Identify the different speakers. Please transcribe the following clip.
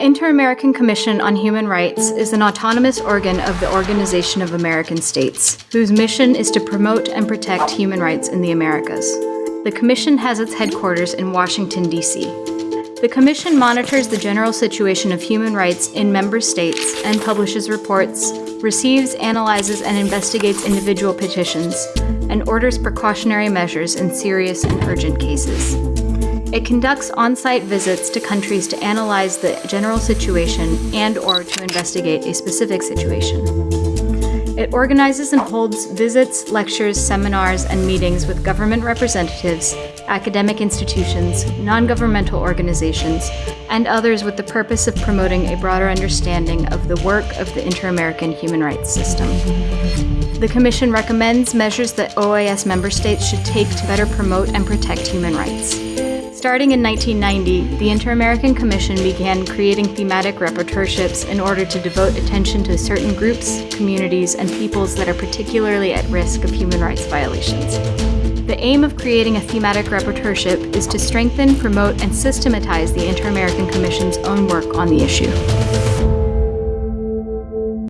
Speaker 1: The Inter-American Commission on Human Rights is an autonomous organ of the Organization of American States, whose mission is to promote and protect human rights in the Americas. The Commission has its headquarters in Washington, D.C. The Commission monitors the general situation of human rights in member states and publishes reports, receives, analyzes, and investigates individual petitions, and orders precautionary measures in serious and urgent cases. It conducts on-site visits to countries to analyze the general situation and or to investigate a specific situation. It organizes and holds visits, lectures, seminars, and meetings with government representatives, academic institutions, non-governmental organizations, and others with the purpose of promoting a broader understanding of the work of the Inter-American human rights system. The Commission recommends measures that OAS member states should take to better promote and protect human rights. Starting in 1990, the Inter-American Commission began creating thematic rapporteurships in order to devote attention to certain groups, communities, and peoples that are particularly at risk of human rights violations. The aim of creating a thematic rapporteurship is to strengthen, promote, and systematize the Inter-American Commission's own work on the issue.